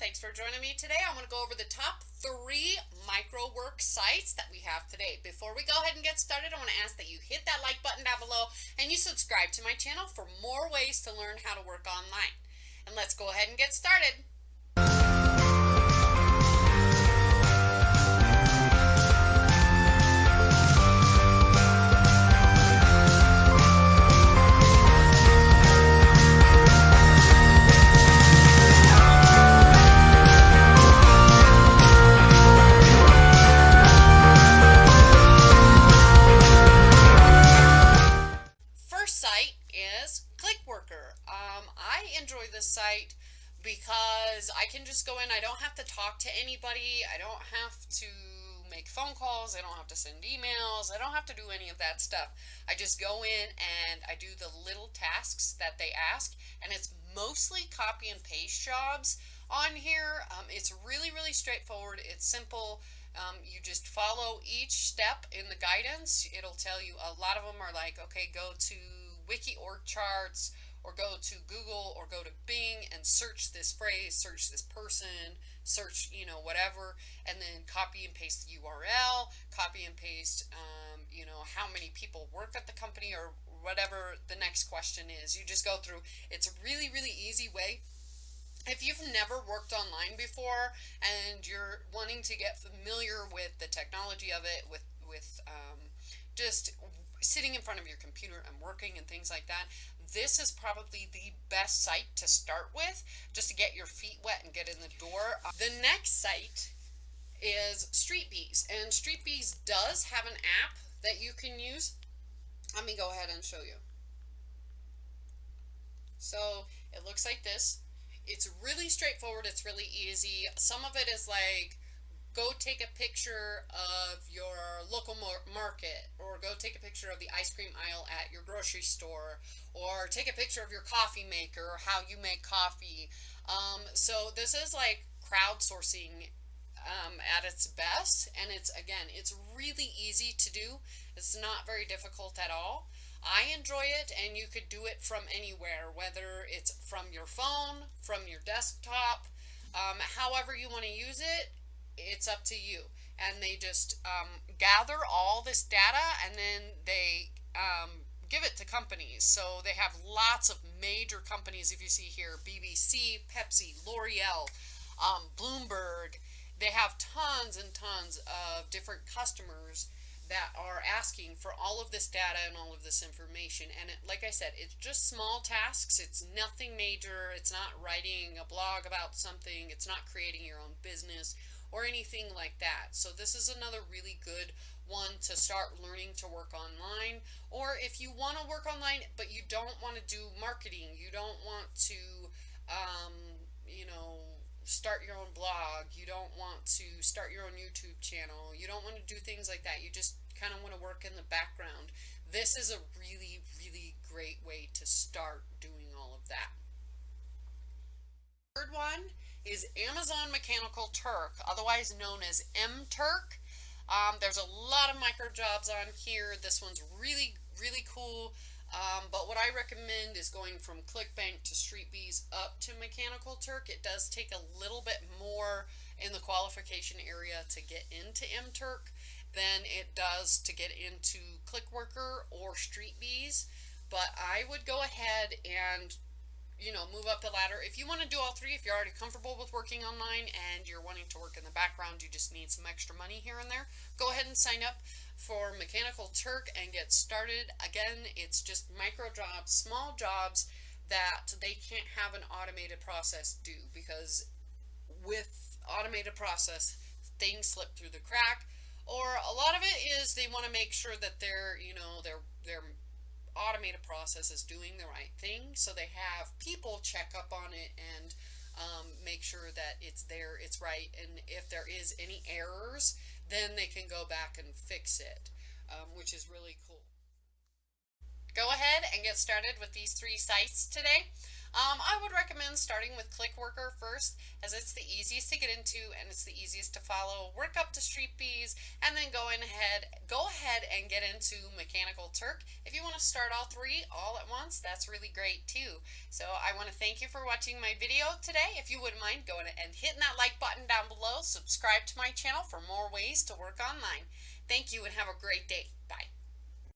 Thanks for joining me today. I'm going to go over the top three microwork sites that we have today. Before we go ahead and get started, I want to ask that you hit that like button down below and you subscribe to my channel for more ways to learn how to work online. And let's go ahead and get started. Site because I can just go in. I don't have to talk to anybody. I don't have to make phone calls. I don't have to send emails. I don't have to do any of that stuff. I just go in and I do the little tasks that they ask and it's mostly copy and paste jobs on here. Um, it's really, really straightforward. It's simple. Um, you just follow each step in the guidance. It'll tell you a lot of them are like, okay, go to wiki org charts or go to Google or go to Bing and search this phrase, search this person, search, you know, whatever, and then copy and paste the URL, copy and paste, um, you know, how many people work at the company or whatever the next question is. You just go through. It's a really, really easy way. If you've never worked online before and you're wanting to get familiar with the technology of it, with, with um, just sitting in front of your computer and working and things like that, this is probably the best site to start with just to get your feet wet and get in the door. The next site is StreetBees and StreetBees does have an app that you can use. Let me go ahead and show you. So it looks like this. It's really straightforward. It's really easy. Some of it is like go take a picture of your local market or go take a picture of the ice cream aisle at your grocery store or take a picture of your coffee maker or how you make coffee. Um, so this is like crowdsourcing um, at its best and it's again it's really easy to do. It's not very difficult at all. I enjoy it and you could do it from anywhere whether it's from your phone from your desktop um, however you want to use it it's up to you. And they just um, gather all this data and then they um, give it to companies. So they have lots of major companies, if you see here, BBC, Pepsi, L'Oreal, um, Bloomberg. They have tons and tons of different customers that are asking for all of this data and all of this information. And it, like I said, it's just small tasks. It's nothing major. It's not writing a blog about something. It's not creating your own business or anything like that. So this is another really good one to start learning to work online. Or if you want to work online, but you don't want to do marketing, you don't want to, um, you know, start your own blog, you don't want to start your own YouTube channel, you don't want to do things like that. You just kind of want to work in the background. This is a really, really great way to start doing all of that. Third one is Amazon Mechanical Turk, otherwise known as MTurk. Um, there's a lot of micro jobs on here. This one's really, really cool. Um, but what I recommend is going from ClickBank to StreetBees up to Mechanical Turk. It does take a little bit more in the qualification area to get into MTurk than it does to get into ClickWorker or StreetBees. But I would go ahead and you know, move up the ladder. If you want to do all three, if you're already comfortable with working online and you're wanting to work in the background, you just need some extra money here and there, go ahead and sign up for Mechanical Turk and get started. Again, it's just micro jobs, small jobs that they can't have an automated process do because with automated process, things slip through the crack or a lot of it is they want to make sure that they're, you know, they're, they're automated process is doing the right thing. So they have people check up on it and um, make sure that it's there, it's right. And if there is any errors, then they can go back and fix it, um, which is really cool. Go ahead and get started with these three sites today. Um, I would recommend starting with ClickWorker first as it's the easiest to get into and it's the easiest to follow. Work up to Street Bees and then go ahead, go ahead and get into Mechanical Turk. If you want to start all three all at once, that's really great too. So I want to thank you for watching my video today. If you wouldn't mind going and hitting that like button down below, subscribe to my channel for more ways to work online. Thank you and have a great day. Bye.